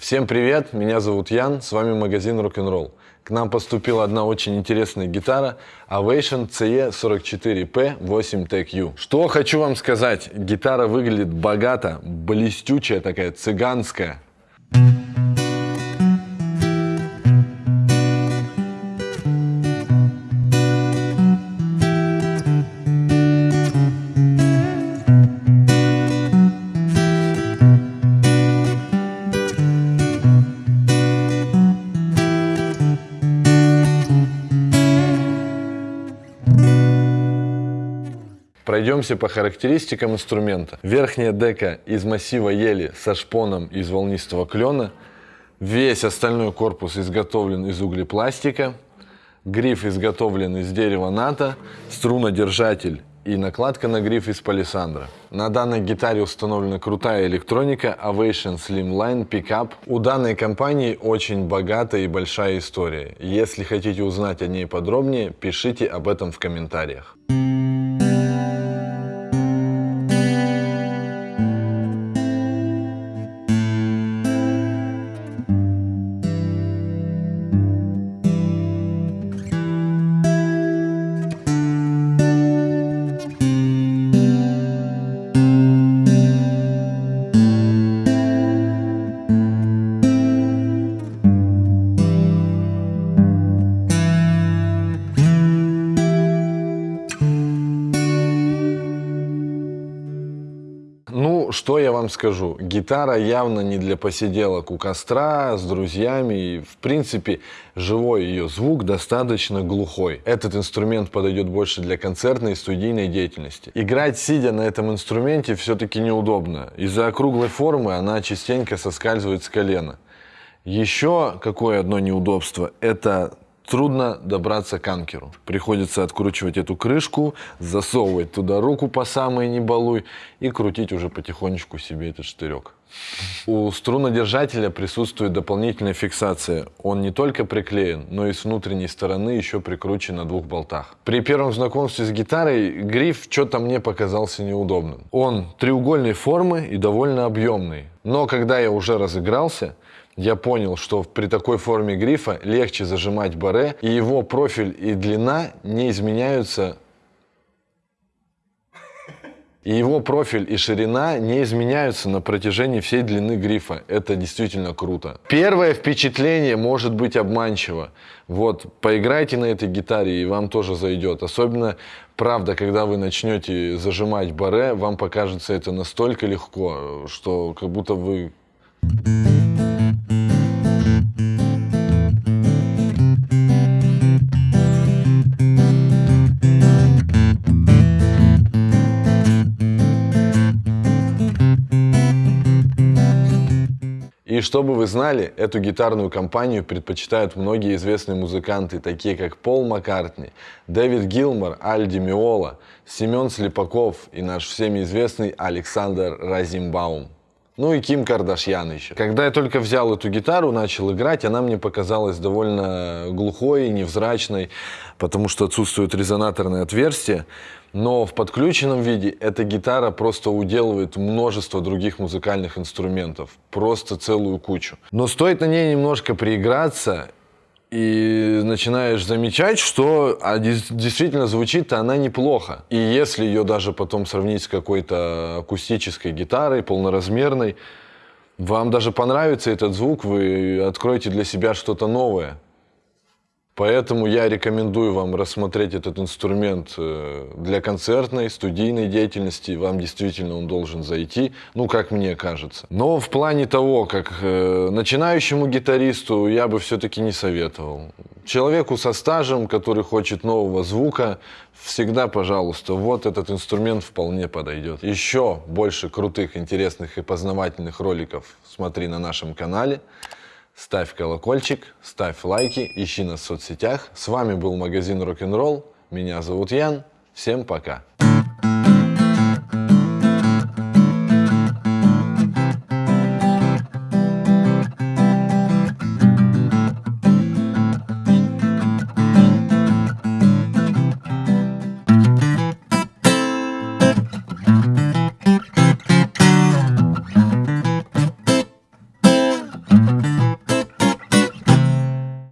Всем привет, меня зовут Ян, с вами магазин Rock'n'Roll. К нам поступила одна очень интересная гитара Ovation CE44P8 TechU. Что хочу вам сказать, гитара выглядит богато, блестючая такая, цыганская. Пройдемся по характеристикам инструмента. Верхняя дека из массива ели со шпоном из волнистого клена. Весь остальной корпус изготовлен из углепластика. Гриф изготовлен из дерева ната. Струнодержатель и накладка на гриф из палисандра. На данной гитаре установлена крутая электроника Ovation Slimline Pickup. У данной компании очень богатая и большая история. Если хотите узнать о ней подробнее, пишите об этом в комментариях. Что я вам скажу? Гитара явно не для посиделок у костра, с друзьями. И, в принципе, живой ее звук достаточно глухой. Этот инструмент подойдет больше для концертной и студийной деятельности. Играть, сидя на этом инструменте, все-таки неудобно. Из-за округлой формы она частенько соскальзывает с колена. Еще какое одно неудобство – это трудно добраться к анкеру. Приходится откручивать эту крышку, засовывать туда руку по самой не балуй и крутить уже потихонечку себе этот штырек. У струнодержателя присутствует дополнительная фиксация. Он не только приклеен, но и с внутренней стороны еще прикручен на двух болтах. При первом знакомстве с гитарой гриф что-то мне показался неудобным. Он треугольной формы и довольно объемный. Но когда я уже разыгрался, я понял, что при такой форме грифа легче зажимать баре, и его профиль и длина не изменяются и его профиль и ширина не изменяются на протяжении всей длины грифа. Это действительно круто. Первое впечатление может быть обманчиво. Вот, поиграйте на этой гитаре, и вам тоже зайдет. Особенно, правда, когда вы начнете зажимать баре, вам покажется это настолько легко, что как будто вы... И чтобы вы знали, эту гитарную компанию предпочитают многие известные музыканты, такие как Пол Маккартни, Дэвид Гилмор, Альди Миола, Семен Слепаков и наш всеми известный Александр Разимбаум. Ну и Ким Кардашьян еще. Когда я только взял эту гитару, начал играть, она мне показалась довольно глухой, невзрачной, потому что отсутствует резонаторное отверстие. Но в подключенном виде эта гитара просто уделывает множество других музыкальных инструментов. Просто целую кучу. Но стоит на ней немножко прииграться, и начинаешь замечать, что а, действительно звучит она неплохо. И если ее даже потом сравнить с какой-то акустической гитарой, полноразмерной, вам даже понравится этот звук, вы откроете для себя что-то новое. Поэтому я рекомендую вам рассмотреть этот инструмент э, для концертной, студийной деятельности. Вам действительно он должен зайти, ну, как мне кажется. Но в плане того, как э, начинающему гитаристу, я бы все-таки не советовал. Человеку со стажем, который хочет нового звука, всегда, пожалуйста, вот этот инструмент вполне подойдет. Еще больше крутых, интересных и познавательных роликов смотри на нашем канале. Ставь колокольчик, ставь лайки, ищи нас в соцсетях. С вами был магазин Рок-н-ролл. Меня зовут Ян. Всем пока.